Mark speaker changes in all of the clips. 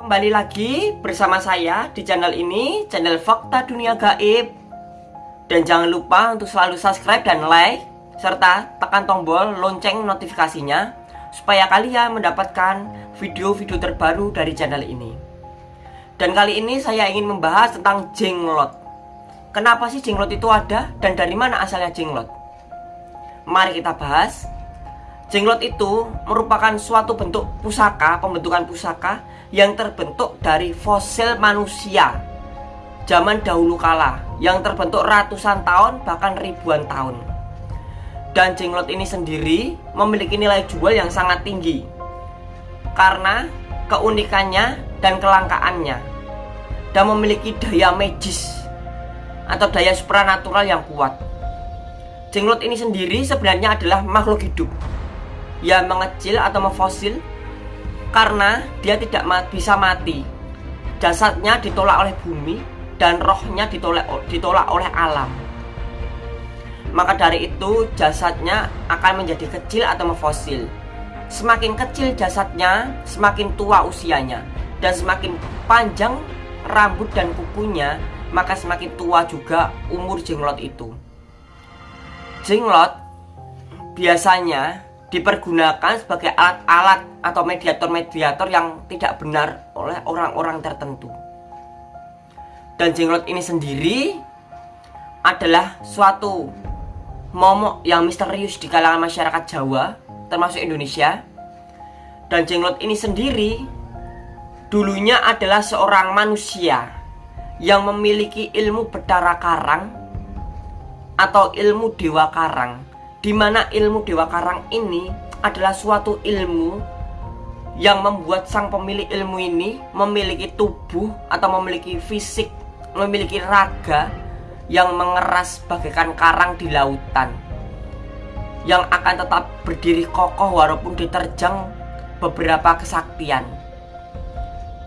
Speaker 1: Kembali lagi bersama saya di channel ini, channel Fakta Dunia Gaib. Dan jangan lupa untuk selalu subscribe dan like, serta tekan tombol lonceng notifikasinya, supaya kalian mendapatkan video-video terbaru dari channel ini. Dan kali ini saya ingin membahas tentang jenglot. Kenapa sih jenglot itu ada dan dari mana asalnya jenglot? Mari kita bahas. Jenglot itu merupakan suatu bentuk pusaka, pembentukan pusaka yang terbentuk dari fosil manusia zaman dahulu kala yang terbentuk ratusan tahun bahkan ribuan tahun. Dan jenglot ini sendiri memiliki nilai jual yang sangat tinggi karena keunikannya dan kelangkaannya dan memiliki daya magis atau daya supranatural yang kuat. Jenglot ini sendiri sebenarnya adalah makhluk hidup yang mengecil atau memfosil karena dia tidak bisa mati. Jasadnya ditolak oleh bumi dan rohnya ditolak ditolak oleh alam. Maka dari itu jasadnya akan menjadi kecil atau memfosil. Semakin kecil jasadnya, semakin tua usianya dan semakin panjang rambut dan kukunya, maka semakin tua juga umur jenglot itu. Jenglot biasanya dipergunakan sebagai alat-alat atau mediator-mediator yang tidak benar oleh orang-orang tertentu. Dan jenglot ini sendiri adalah suatu momok yang misterius di kalangan masyarakat Jawa, termasuk Indonesia. Dan jenglot ini sendiri dulunya adalah seorang manusia yang memiliki ilmu bedara karang atau ilmu dewa karang di mana ilmu dewa karang ini adalah suatu ilmu yang membuat sang pemilik ilmu ini memiliki tubuh atau memiliki fisik memiliki raga yang mengeras bagaikan karang di lautan yang akan tetap berdiri kokoh walaupun diterjang beberapa kesaktian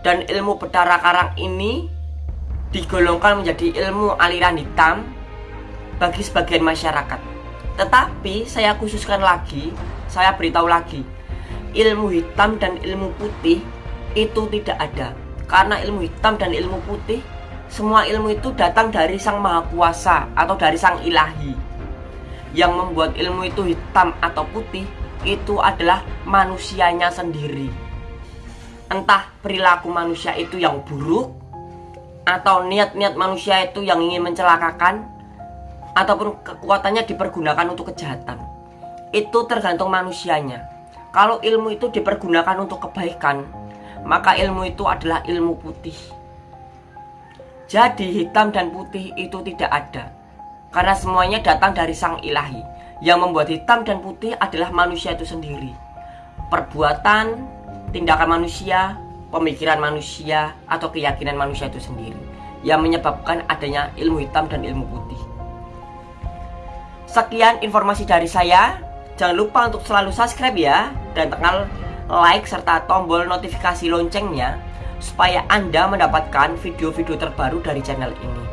Speaker 1: dan ilmu bedara karang ini digolongkan menjadi ilmu aliran hitam bagi sebagian masyarakat. Tetapi saya khususkan lagi, saya beritahu lagi, ilmu hitam dan ilmu putih itu tidak ada. Karena ilmu hitam dan ilmu putih, semua ilmu itu datang dari Sang Maha Kuasa atau dari Sang Ilahi. Yang membuat ilmu itu hitam atau putih itu adalah manusianya sendiri. Entah perilaku manusia itu yang buruk atau niat-niat manusia itu yang ingin mencelakakan ataupun kekuatannya dipergunakan untuk kejahatan. Itu tergantung manusianya. Kalau ilmu itu dipergunakan untuk kebaikan maka ilmu itu adalah ilmu putih. Jadi hitam dan putih itu tidak ada karena semuanya datang dari sang ilahi. Yang membuat hitam dan putih adalah manusia itu sendiri. Perbuatan tindakan manusia pemikiran manusia atau keyakinan manusia itu sendiri. Yang menyebabkan adanya ilmu hitam dan ilmu putih Sekian informasi dari saya. Jangan lupa untuk selalu subscribe ya dan tekan like serta tombol notifikasi loncengnya supaya Anda mendapatkan video-video terbaru dari channel ini.